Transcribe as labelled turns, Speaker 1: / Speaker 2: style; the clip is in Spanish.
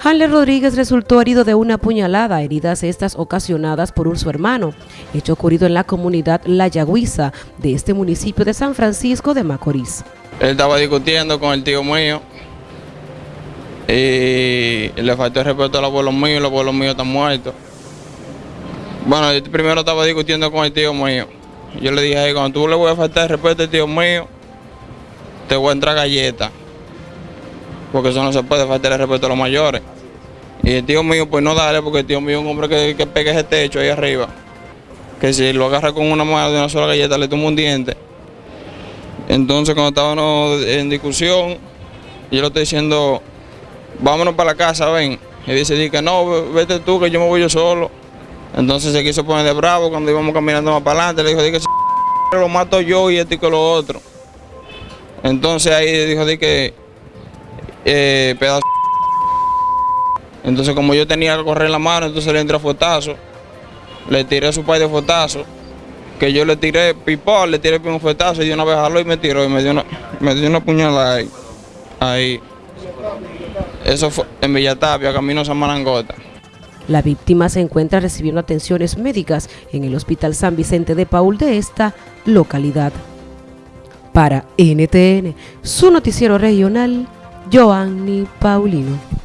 Speaker 1: Hanler Rodríguez resultó herido de una puñalada, heridas estas ocasionadas por un su hermano, hecho ocurrido en la comunidad La Yagüiza de este municipio de San Francisco de Macorís.
Speaker 2: Él estaba discutiendo con el tío mío y le faltó el respeto al abuelo mío y los abuelos míos están muertos. Bueno, yo primero estaba discutiendo con el tío mío. Yo le dije, cuando tú le voy a faltar el respeto al tío mío, te voy a entrar galleta. Porque eso no se puede faltar el respeto a los mayores. Y el tío mío, pues no dale, porque el tío mío es un hombre que, que pega ese techo ahí arriba. Que si lo agarra con una mano de una sola galleta, le toma un diente. Entonces, cuando estábamos en discusión, yo le estoy diciendo, vámonos para la casa, ven. Y dice, que no, vete tú, que yo me voy yo solo. Entonces se quiso poner de bravo cuando íbamos caminando más para adelante. Le dijo, di que lo mato yo y esto y lo otro. Entonces ahí dijo, di que eh, pedazo. Entonces como yo tenía que correr la mano, entonces le entré a fotazo. Le tiré a su padre de fotazo. Que yo le tiré pipó, le tiré un fotazo y de una vez jaló y me tiró y me dio una, me dio una puñalada ahí. ahí. Eso fue en Villatapia, camino a San Marangota.
Speaker 1: La víctima se encuentra recibiendo atenciones médicas en el Hospital San Vicente de Paul de esta localidad. Para NTN, su noticiero regional, Joanny Paulino.